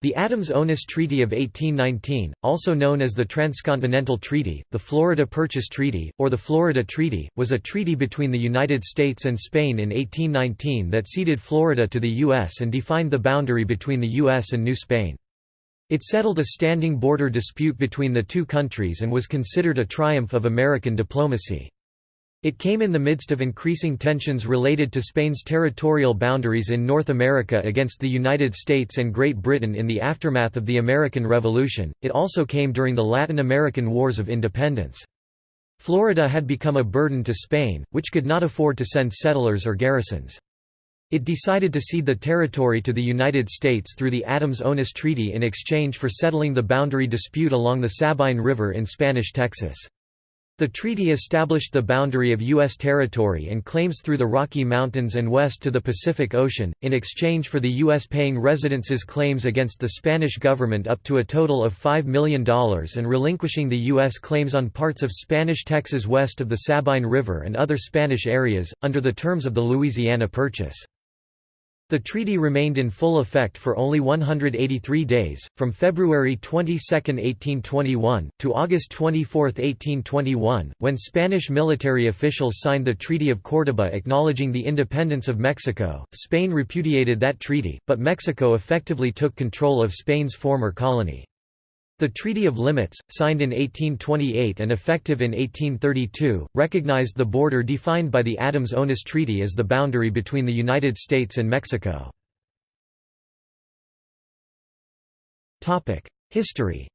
The Adams-Onis Treaty of 1819, also known as the Transcontinental Treaty, the Florida Purchase Treaty, or the Florida Treaty, was a treaty between the United States and Spain in 1819 that ceded Florida to the U.S. and defined the boundary between the U.S. and New Spain. It settled a standing border dispute between the two countries and was considered a triumph of American diplomacy. It came in the midst of increasing tensions related to Spain's territorial boundaries in North America against the United States and Great Britain in the aftermath of the American Revolution. It also came during the Latin American Wars of Independence. Florida had become a burden to Spain, which could not afford to send settlers or garrisons. It decided to cede the territory to the United States through the Adams-Onis Treaty in exchange for settling the boundary dispute along the Sabine River in Spanish Texas. The treaty established the boundary of U.S. territory and claims through the Rocky Mountains and west to the Pacific Ocean, in exchange for the U.S. paying residences claims against the Spanish government up to a total of $5 million and relinquishing the U.S. claims on parts of Spanish Texas west of the Sabine River and other Spanish areas, under the terms of the Louisiana Purchase. The treaty remained in full effect for only 183 days, from February 22, 1821, to August 24, 1821, when Spanish military officials signed the Treaty of Córdoba acknowledging the independence of Mexico. Spain repudiated that treaty, but Mexico effectively took control of Spain's former colony. The Treaty of Limits, signed in 1828 and effective in 1832, recognized the border defined by the Adams-Onis Treaty as the boundary between the United States and Mexico. History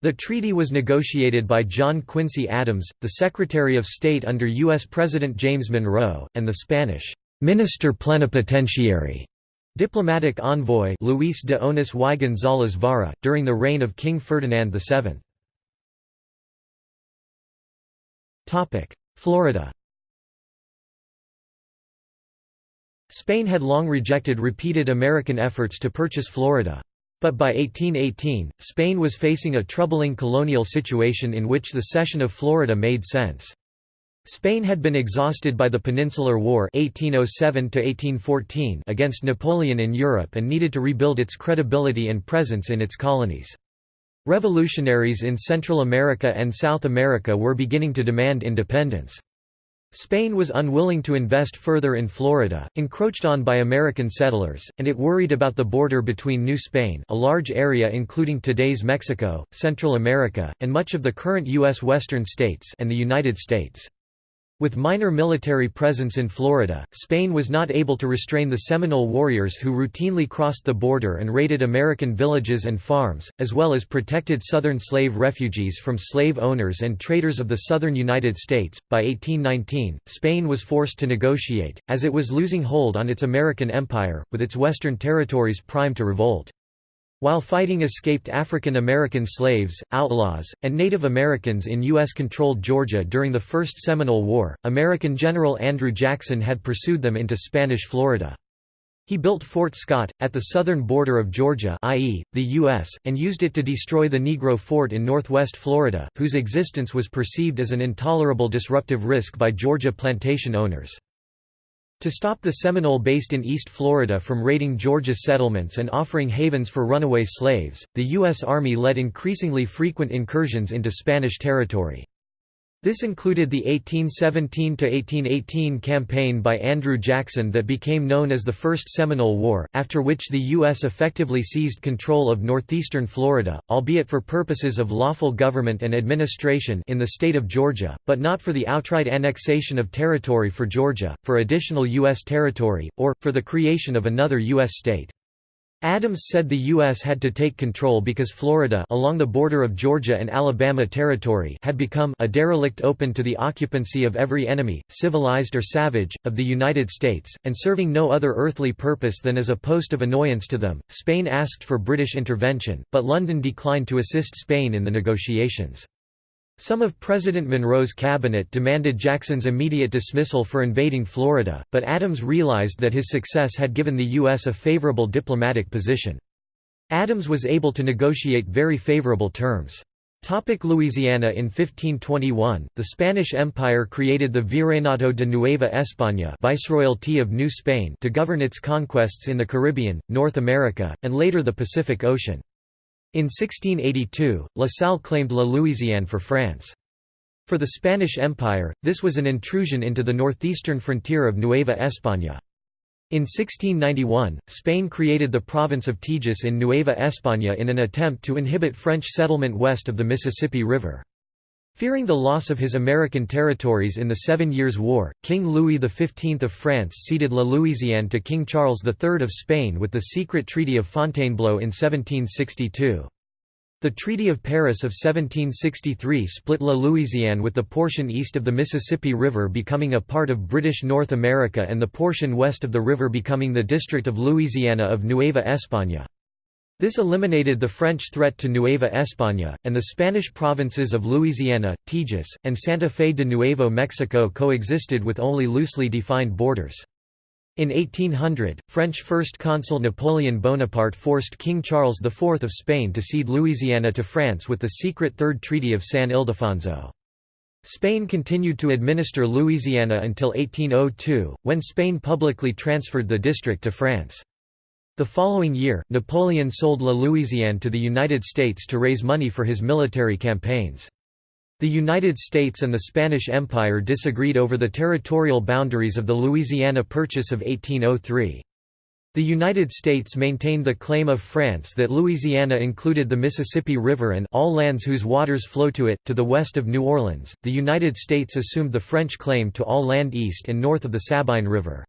The treaty was negotiated by John Quincy Adams, the Secretary of State under U.S. President James Monroe, and the Spanish «minister plenipotentiary» Diplomatic envoy Luis de Onis y González Vara, during the reign of King Ferdinand VII. Florida Spain had long rejected repeated American efforts to purchase Florida. But by 1818, Spain was facing a troubling colonial situation in which the cession of Florida made sense. Spain had been exhausted by the Peninsular War 1807 against Napoleon in Europe and needed to rebuild its credibility and presence in its colonies. Revolutionaries in Central America and South America were beginning to demand independence. Spain was unwilling to invest further in Florida, encroached on by American settlers, and it worried about the border between New Spain a large area including today's Mexico, Central America, and much of the current U.S. western states and the United States. With minor military presence in Florida, Spain was not able to restrain the Seminole warriors who routinely crossed the border and raided American villages and farms, as well as protected Southern slave refugees from slave owners and traders of the southern United States. By 1819, Spain was forced to negotiate, as it was losing hold on its American empire, with its western territories primed to revolt. While fighting escaped African American slaves, outlaws, and Native Americans in U.S.-controlled Georgia during the First Seminole War, American General Andrew Jackson had pursued them into Spanish Florida. He built Fort Scott, at the southern border of Georgia i.e., the U.S., and used it to destroy the Negro Fort in northwest Florida, whose existence was perceived as an intolerable disruptive risk by Georgia plantation owners. To stop the Seminole based in East Florida from raiding Georgia settlements and offering havens for runaway slaves, the U.S. Army led increasingly frequent incursions into Spanish territory. This included the 1817–1818 campaign by Andrew Jackson that became known as the First Seminole War, after which the U.S. effectively seized control of northeastern Florida, albeit for purposes of lawful government and administration in the state of Georgia, but not for the outright annexation of territory for Georgia, for additional U.S. territory, or, for the creation of another U.S. state. Adams said the U.S. had to take control because Florida along the border of Georgia and Alabama Territory had become a derelict open to the occupancy of every enemy, civilized or savage, of the United States, and serving no other earthly purpose than as a post of annoyance to them. Spain asked for British intervention, but London declined to assist Spain in the negotiations. Some of President Monroe's cabinet demanded Jackson's immediate dismissal for invading Florida, but Adams realized that his success had given the U.S. a favorable diplomatic position. Adams was able to negotiate very favorable terms. Topic Louisiana In 1521, the Spanish Empire created the Virreinato de Nueva España Viceroyalty of New Spain to govern its conquests in the Caribbean, North America, and later the Pacific Ocean. In 1682, La Salle claimed La Louisiane for France. For the Spanish Empire, this was an intrusion into the northeastern frontier of Nueva España. In 1691, Spain created the province of Tejas in Nueva España in an attempt to inhibit French settlement west of the Mississippi River. Fearing the loss of his American territories in the Seven Years' War, King Louis XV of France ceded La Louisiane to King Charles III of Spain with the secret Treaty of Fontainebleau in 1762. The Treaty of Paris of 1763 split La Louisiane with the portion east of the Mississippi River becoming a part of British North America and the portion west of the river becoming the District of Louisiana of Nueva España. This eliminated the French threat to Nueva España, and the Spanish provinces of Louisiana, Tejas, and Santa Fe de Nuevo Mexico coexisted with only loosely defined borders. In 1800, French First Consul Napoleon Bonaparte forced King Charles IV of Spain to cede Louisiana to France with the secret Third Treaty of San Ildefonso. Spain continued to administer Louisiana until 1802, when Spain publicly transferred the district to France. The following year, Napoleon sold La Louisiane to the United States to raise money for his military campaigns. The United States and the Spanish Empire disagreed over the territorial boundaries of the Louisiana Purchase of 1803. The United States maintained the claim of France that Louisiana included the Mississippi River and all lands whose waters flow to it, to the west of New Orleans. The United States assumed the French claim to all land east and north of the Sabine River.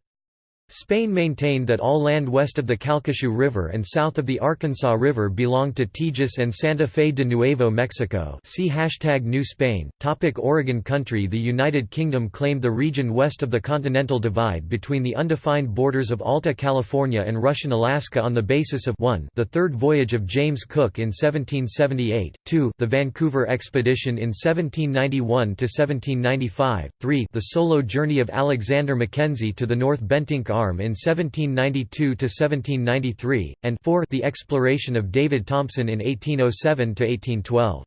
Spain maintained that all land west of the Calcasieu River and south of the Arkansas River belonged to Tejas and Santa Fe de Nuevo Mexico see New Spain. Topic Oregon Country The United Kingdom claimed the region west of the Continental Divide between the undefined borders of Alta California and Russian Alaska on the basis of 1 the third voyage of James Cook in 1778, 2 the Vancouver Expedition in 1791–1795, 3 the solo journey of Alexander Mackenzie to the North Bentinck Arm in 1792–1793, and 4 the exploration of David Thompson in 1807–1812.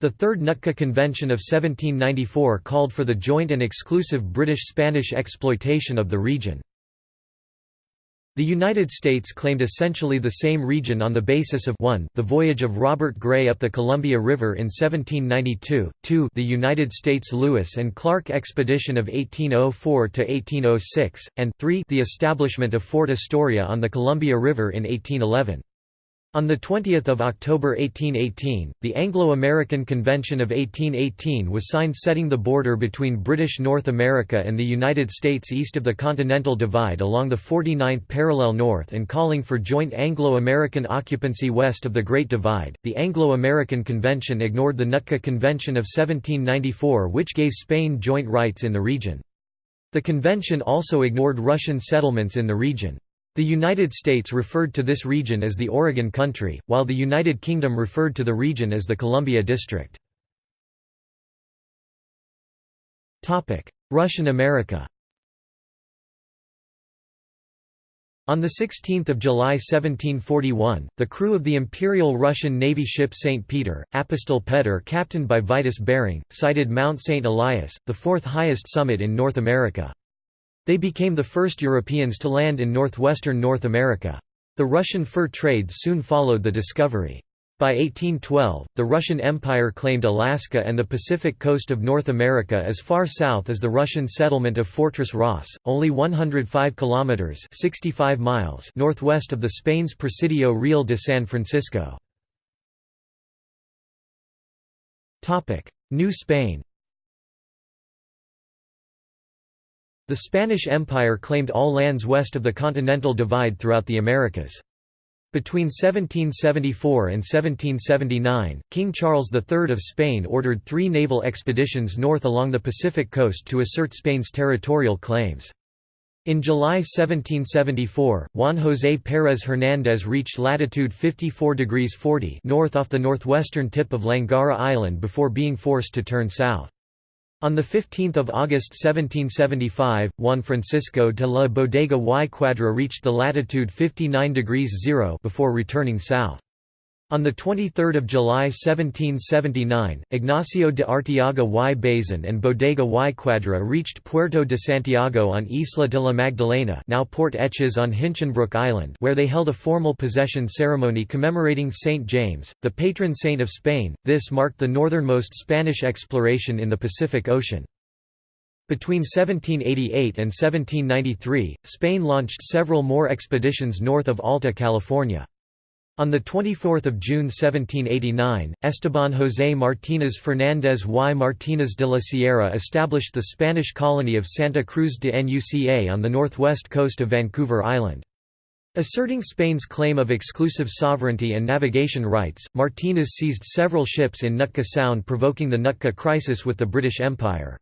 The Third Nootka Convention of 1794 called for the joint and exclusive British-Spanish exploitation of the region. The United States claimed essentially the same region on the basis of 1 the voyage of Robert Gray up the Columbia River in 1792, 2 the United States Lewis and Clark expedition of 1804–1806, and 3 the establishment of Fort Astoria on the Columbia River in 1811. On 20 October 1818, the Anglo-American Convention of 1818 was signed setting the border between British North America and the United States east of the Continental Divide along the 49th parallel north and calling for joint Anglo-American occupancy west of the Great Divide. The Anglo-American Convention ignored the Nootka Convention of 1794 which gave Spain joint rights in the region. The convention also ignored Russian settlements in the region. The United States referred to this region as the Oregon Country, while the United Kingdom referred to the region as the Columbia District. Russian America On 16 July 1741, the crew of the Imperial Russian Navy ship St. Peter, Apostol Petr captained by Vitus Bering, sighted Mount St. Elias, the fourth highest summit in North America. They became the first Europeans to land in northwestern North America. The Russian fur trade soon followed the discovery. By 1812, the Russian Empire claimed Alaska and the Pacific coast of North America as far south as the Russian settlement of Fortress Ross, only 105 kilometers (65 miles) northwest of the Spain's Presidio Real de San Francisco. Topic: New Spain. The Spanish Empire claimed all lands west of the Continental Divide throughout the Americas. Between 1774 and 1779, King Charles III of Spain ordered three naval expeditions north along the Pacific coast to assert Spain's territorial claims. In July 1774, Juan José Pérez Hernández reached latitude 54 degrees 40 north off the northwestern tip of Langara Island before being forced to turn south. On 15 August 1775, Juan Francisco de la Bodega y Quadra reached the latitude 59 degrees 0 before returning south. On 23 July 1779, Ignacio de Arteaga y Bazan and Bodega y Cuadra reached Puerto de Santiago on Isla de la Magdalena now Port Etches on Hinchinbrook Island where they held a formal possession ceremony commemorating St. James, the patron saint of Spain. This marked the northernmost Spanish exploration in the Pacific Ocean. Between 1788 and 1793, Spain launched several more expeditions north of Alta California. On 24 June 1789, Esteban José Martínez Fernández y Martínez de la Sierra established the Spanish colony of Santa Cruz de Nuca on the northwest coast of Vancouver Island. Asserting Spain's claim of exclusive sovereignty and navigation rights, Martínez seized several ships in Nootka Sound provoking the Nootka Crisis with the British Empire.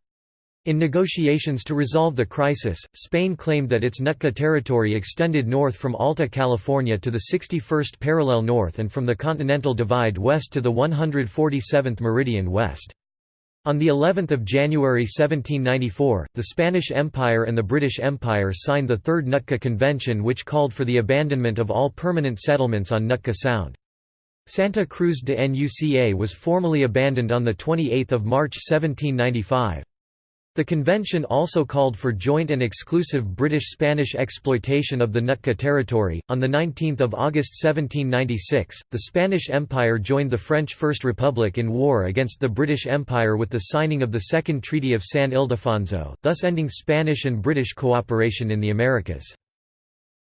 In negotiations to resolve the crisis, Spain claimed that its Nootka territory extended north from Alta California to the 61st parallel north and from the Continental Divide west to the 147th meridian west. On the 11th of January 1794, the Spanish Empire and the British Empire signed the Third Nootka Convention which called for the abandonment of all permanent settlements on Nootka Sound. Santa Cruz de Nuca was formally abandoned on 28 March 1795. The convention also called for joint and exclusive British-Spanish exploitation of the Nootka territory. On the 19th of August 1796, the Spanish Empire joined the French First Republic in war against the British Empire with the signing of the Second Treaty of San Ildefonso, thus ending Spanish and British cooperation in the Americas.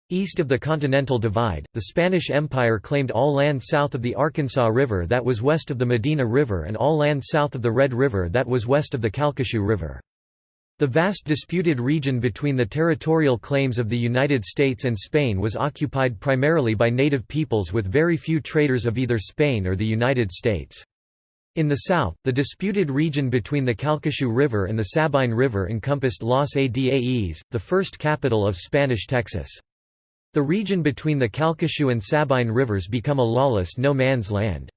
East of the Continental Divide, the Spanish Empire claimed all land south of the Arkansas River that was west of the Medina River and all land south of the Red River that was west of the Calcasieu River. The vast disputed region between the territorial claims of the United States and Spain was occupied primarily by native peoples with very few traders of either Spain or the United States. In the south, the disputed region between the Calcasieu River and the Sabine River encompassed Los Adaes, the first capital of Spanish Texas. The region between the Calcasieu and Sabine rivers become a lawless no-man's land.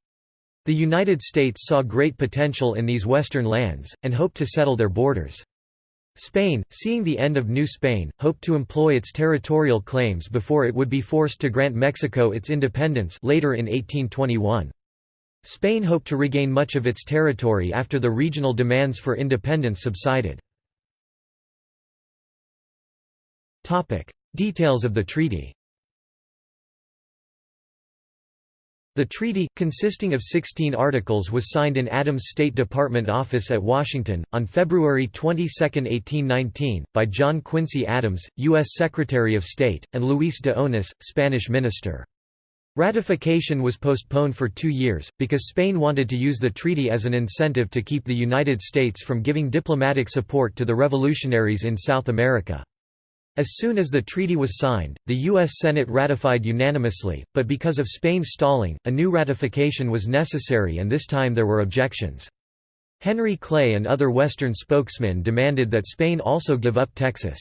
The United States saw great potential in these western lands, and hoped to settle their borders. Spain, seeing the end of New Spain, hoped to employ its territorial claims before it would be forced to grant Mexico its independence later in 1821. Spain hoped to regain much of its territory after the regional demands for independence subsided. Details of the treaty The treaty, consisting of 16 articles was signed in Adams State Department office at Washington, on February 22, 1819, by John Quincy Adams, U.S. Secretary of State, and Luis de Onís, Spanish minister. Ratification was postponed for two years, because Spain wanted to use the treaty as an incentive to keep the United States from giving diplomatic support to the revolutionaries in South America. As soon as the treaty was signed, the U.S. Senate ratified unanimously, but because of Spain's stalling, a new ratification was necessary and this time there were objections. Henry Clay and other Western spokesmen demanded that Spain also give up Texas.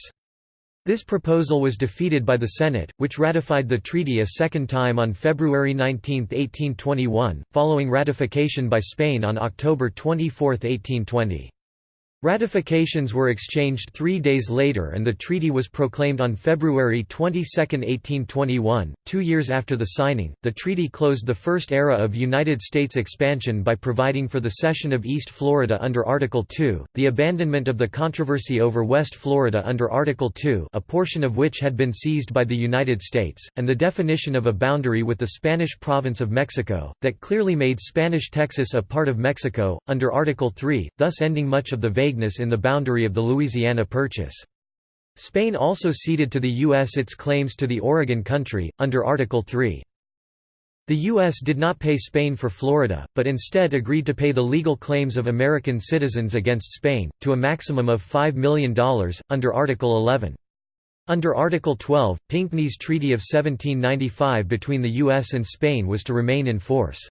This proposal was defeated by the Senate, which ratified the treaty a second time on February 19, 1821, following ratification by Spain on October 24, 1820. Ratifications were exchanged three days later and the treaty was proclaimed on February 22, 1821. Two years after the signing, the treaty closed the first era of United States expansion by providing for the cession of East Florida under Article 2, the abandonment of the controversy over West Florida under Article 2 a portion of which had been seized by the United States, and the definition of a boundary with the Spanish province of Mexico, that clearly made Spanish Texas a part of Mexico, under Article 3, thus ending much of the vague vagueness in the boundary of the Louisiana Purchase. Spain also ceded to the U.S. its claims to the Oregon Country, under Article 3. The U.S. did not pay Spain for Florida, but instead agreed to pay the legal claims of American citizens against Spain, to a maximum of $5 million, under Article 11. Under Article 12, Pinckney's Treaty of 1795 between the U.S. and Spain was to remain in force.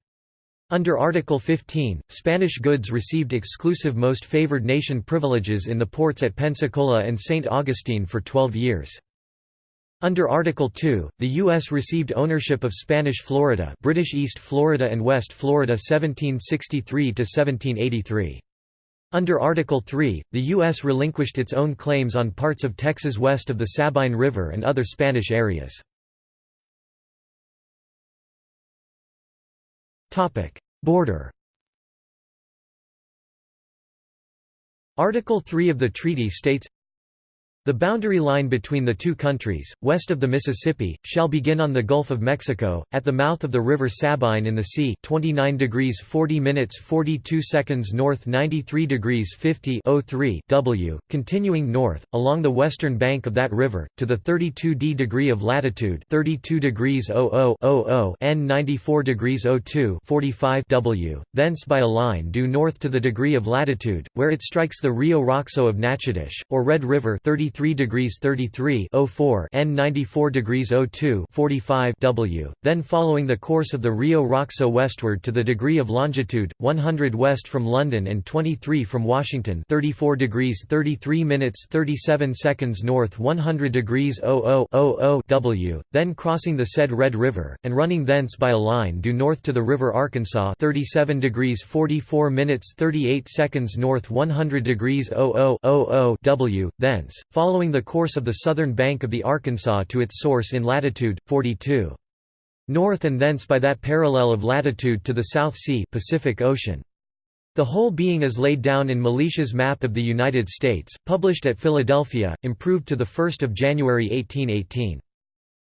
Under Article 15, Spanish goods received exclusive most favored nation privileges in the ports at Pensacola and St. Augustine for 12 years. Under Article 2, the U.S. received ownership of Spanish Florida British East Florida and West Florida 1763–1783. Under Article 3, the U.S. relinquished its own claims on parts of Texas west of the Sabine River and other Spanish areas. Border Article 3 of the treaty states the boundary line between the two countries, west of the Mississippi, shall begin on the Gulf of Mexico, at the mouth of the river Sabine in the sea 29 degrees 40 minutes 42 seconds north 93 degrees 50 w, continuing north, along the western bank of that river, to the 32d degree of latitude 32 degrees 00 n 94 degrees 02 45 w, thence by a line due north to the degree of latitude, where it strikes the Rio Roxo of Natchitoches, or Red River 30 33 degrees 33 04 N 94 degrees 02 45 W, then following the course of the Rio Roxo westward to the degree of longitude, 100 west from London and 23 from Washington 34 degrees 33 minutes 37 seconds north 100 degrees 00 W, then crossing the said Red River, and running thence by a line due north to the River Arkansas 37 degrees 44 minutes 38 seconds north 100 degrees 00 W, thence, following the course of the southern bank of the Arkansas to its source in latitude 42 north and thence by that parallel of latitude to the South Sea Pacific Ocean. The whole being as laid down in Mellish's Map of the United States, published at Philadelphia, improved to 1 January 1818.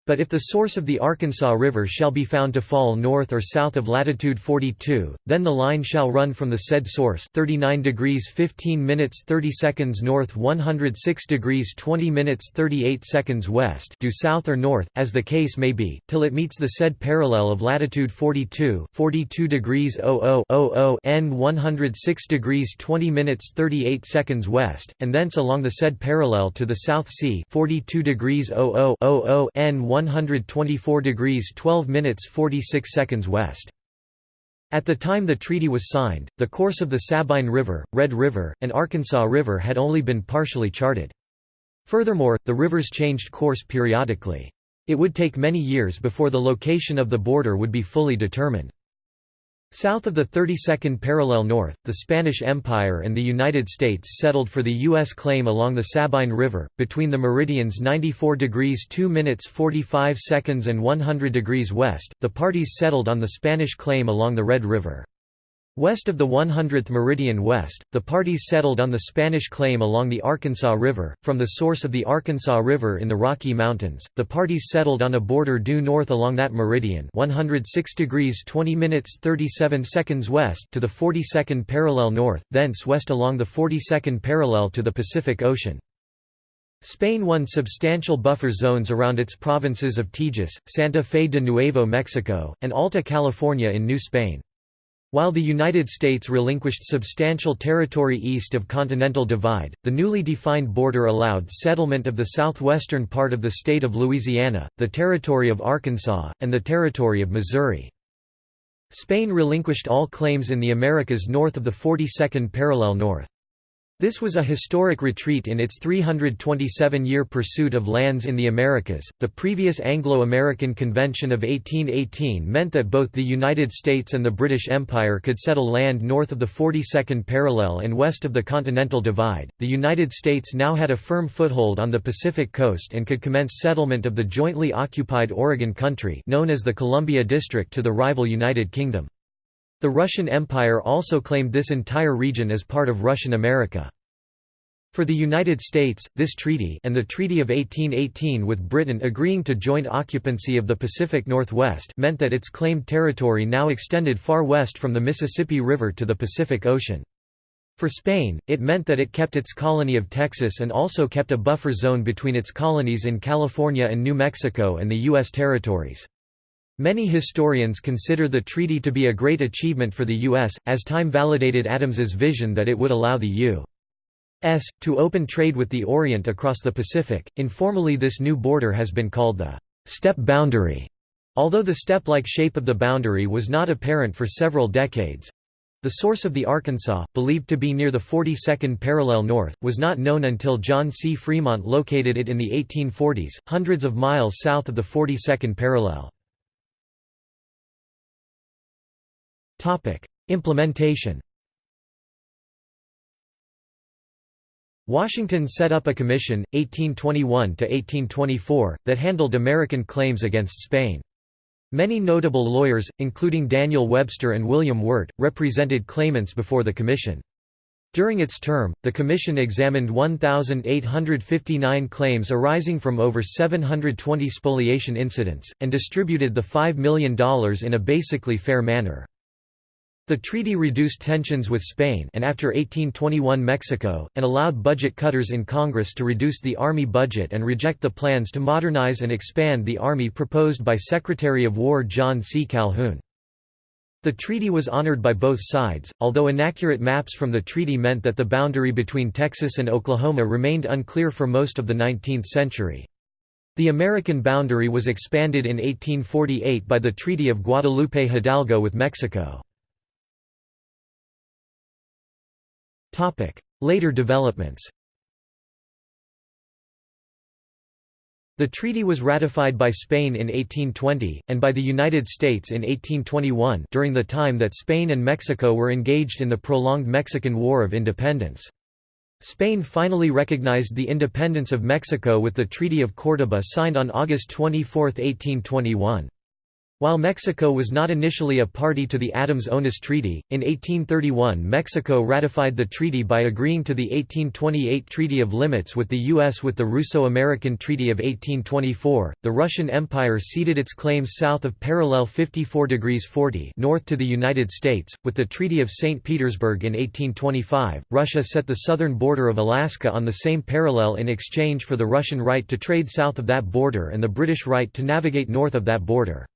But if the source of the Arkansas River shall be found to fall north or south of latitude 42, then the line shall run from the said source 39 degrees 15 minutes 30 seconds north 106 degrees 20 minutes 38 seconds west due south or north, as the case may be, till it meets the said parallel of latitude 42 42 degrees 00 n 106 degrees 20 minutes 38 seconds west, and thence along the said parallel to the South Sea 42 degrees 00 n 124 degrees 12 minutes 46 seconds west. At the time the treaty was signed, the course of the Sabine River, Red River, and Arkansas River had only been partially charted. Furthermore, the rivers changed course periodically. It would take many years before the location of the border would be fully determined. South of the 32nd parallel north, the Spanish Empire and the United States settled for the U.S. claim along the Sabine River, between the meridians 94 degrees 2 minutes 45 seconds and 100 degrees west, the parties settled on the Spanish claim along the Red River. West of the 100th meridian west, the parties settled on the Spanish claim along the Arkansas River. From the source of the Arkansas River in the Rocky Mountains, the parties settled on a border due north along that meridian 106 degrees 20 minutes 37 seconds west to the 42nd parallel north, thence west along the 42nd parallel to the Pacific Ocean. Spain won substantial buffer zones around its provinces of Tejas, Santa Fe de Nuevo Mexico, and Alta California in New Spain. While the United States relinquished substantial territory east of Continental Divide, the newly defined border allowed settlement of the southwestern part of the state of Louisiana, the territory of Arkansas, and the territory of Missouri. Spain relinquished all claims in the Americas north of the 42nd parallel north. This was a historic retreat in its 327-year pursuit of lands in the Americas. The previous Anglo-American Convention of 1818 meant that both the United States and the British Empire could settle land north of the 42nd parallel and west of the Continental Divide. The United States now had a firm foothold on the Pacific coast and could commence settlement of the jointly occupied Oregon Country, known as the Columbia District, to the rival United Kingdom. The Russian Empire also claimed this entire region as part of Russian America. For the United States, this treaty and the Treaty of 1818 with Britain agreeing to joint occupancy of the Pacific Northwest meant that its claimed territory now extended far west from the Mississippi River to the Pacific Ocean. For Spain, it meant that it kept its colony of Texas and also kept a buffer zone between its colonies in California and New Mexico and the U.S. territories. Many historians consider the treaty to be a great achievement for the U.S., as time validated Adams's vision that it would allow the U.S. to open trade with the Orient across the Pacific. Informally, this new border has been called the step boundary. Although the step-like shape of the boundary was not apparent for several decades, the source of the Arkansas, believed to be near the 42nd parallel north, was not known until John C. Fremont located it in the 1840s, hundreds of miles south of the 42nd parallel. Implementation Washington set up a commission, 1821–1824, that handled American claims against Spain. Many notable lawyers, including Daniel Webster and William Wirt, represented claimants before the Commission. During its term, the Commission examined 1,859 claims arising from over 720 spoliation incidents, and distributed the $5 million in a basically fair manner. The treaty reduced tensions with Spain and after 1821 Mexico, and allowed budget cutters in Congress to reduce the Army budget and reject the plans to modernize and expand the Army proposed by Secretary of War John C. Calhoun. The treaty was honored by both sides, although inaccurate maps from the treaty meant that the boundary between Texas and Oklahoma remained unclear for most of the 19th century. The American boundary was expanded in 1848 by the Treaty of Guadalupe Hidalgo with Mexico. Later developments The treaty was ratified by Spain in 1820, and by the United States in 1821 during the time that Spain and Mexico were engaged in the prolonged Mexican War of Independence. Spain finally recognized the independence of Mexico with the Treaty of Córdoba signed on August 24, 1821. While Mexico was not initially a party to the Adams-Onis Treaty, in 1831 Mexico ratified the treaty by agreeing to the 1828 Treaty of Limits with the U.S. With the Russo-American Treaty of 1824, the Russian Empire ceded its claims south of parallel 54 degrees 40 north to the United States. With the Treaty of St. Petersburg in 1825, Russia set the southern border of Alaska on the same parallel in exchange for the Russian right to trade south of that border and the British right to navigate north of that border.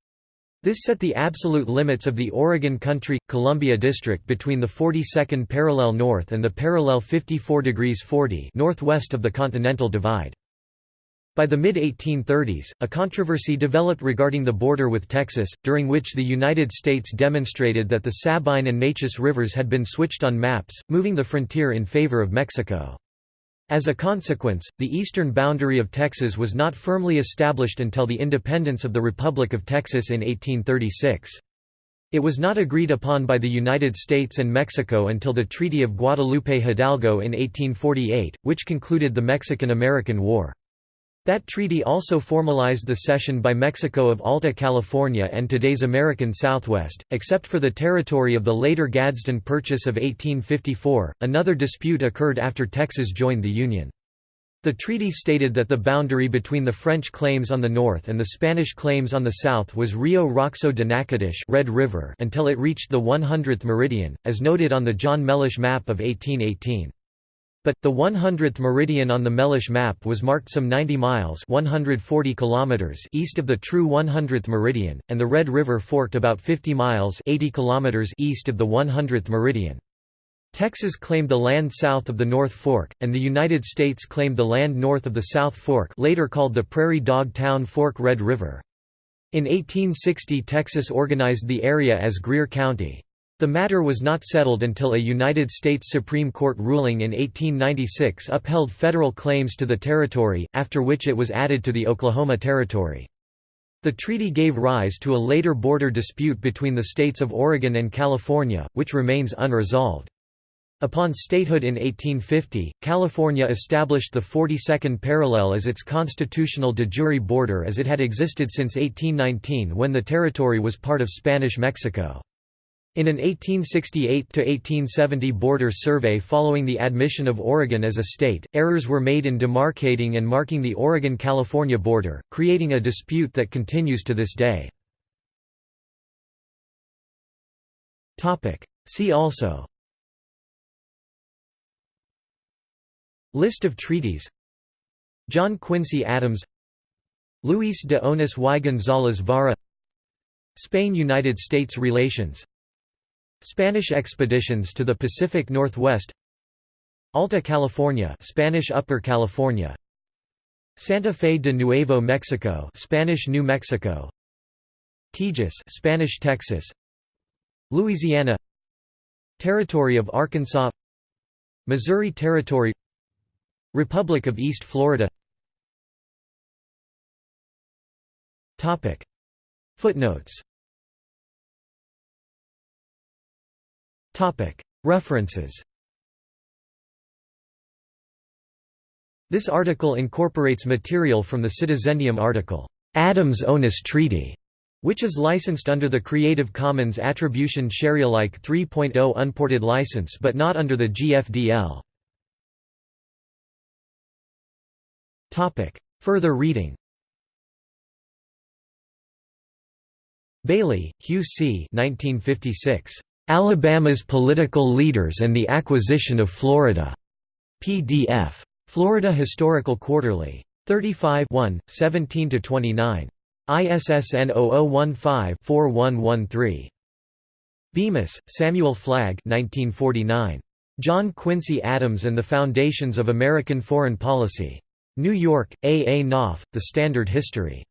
This set the absolute limits of the Oregon Country – Columbia District between the 42nd parallel north and the parallel 54 degrees 40 northwest of the Continental Divide. By the mid-1830s, a controversy developed regarding the border with Texas, during which the United States demonstrated that the Sabine and Neches rivers had been switched on maps, moving the frontier in favor of Mexico. As a consequence, the eastern boundary of Texas was not firmly established until the independence of the Republic of Texas in 1836. It was not agreed upon by the United States and Mexico until the Treaty of Guadalupe Hidalgo in 1848, which concluded the Mexican–American War. That treaty also formalized the cession by Mexico of Alta California and today's American Southwest, except for the territory of the later Gadsden Purchase of 1854. Another dispute occurred after Texas joined the Union. The treaty stated that the boundary between the French claims on the north and the Spanish claims on the south was Rio Roxo de Natchitoches Red River until it reached the 100th meridian, as noted on the John Mellish map of 1818. But, the 100th meridian on the Mellish map was marked some 90 miles 140 kilometers east of the true 100th meridian, and the Red River forked about 50 miles 80 kilometers east of the 100th meridian. Texas claimed the land south of the North Fork, and the United States claimed the land north of the South Fork later called the Prairie Dog Town Fork Red River. In 1860 Texas organized the area as Greer County. The matter was not settled until a United States Supreme Court ruling in 1896 upheld federal claims to the territory, after which it was added to the Oklahoma Territory. The treaty gave rise to a later border dispute between the states of Oregon and California, which remains unresolved. Upon statehood in 1850, California established the 42nd parallel as its constitutional de jure border as it had existed since 1819 when the territory was part of Spanish Mexico. In an 1868–1870 border survey following the admission of Oregon as a state, errors were made in demarcating and marking the Oregon–California border, creating a dispute that continues to this day. See also List of treaties John Quincy Adams Luis de Onis y González Vara Spain–United States relations Spanish expeditions to the Pacific Northwest. Alta California Spanish Upper California. Santa Fe de Nuevo Mexico Spanish New Mexico. Tejas Spanish Texas. Louisiana. Territory of Arkansas. Missouri Territory. Republic of East Florida. Footnotes References This article incorporates material from the Citizendium article, Adams-Onis Treaty, which is licensed under the Creative Commons Attribution Sharealike 3.0 unported license but not under the GFDL. Further reading Bailey, Hugh C. 1956. Alabama's Political Leaders and the Acquisition of Florida. PDF. Florida Historical Quarterly. 35 17–29. ISSN 0015-4113. Bemis, Samuel Flagg 1949. John Quincy Adams and the Foundations of American Foreign Policy. New York, A. A. Knopf, The Standard History.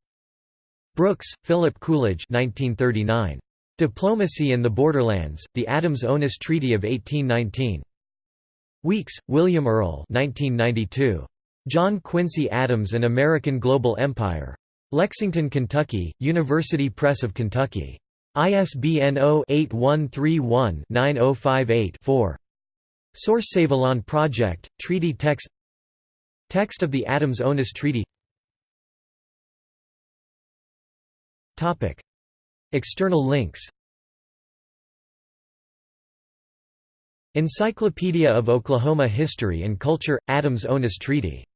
Brooks, Philip Coolidge 1939. Diplomacy and the Borderlands, The Adams-Onis Treaty of 1819. Weeks, William Earl 1992. John Quincy Adams and American Global Empire. Lexington, Kentucky, University Press of Kentucky. ISBN 0-8131-9058-4. Source Avalon Project, Treaty Text Text of the Adams-Onis Treaty External links. Encyclopedia of Oklahoma History and Culture – Adams-Onis Treaty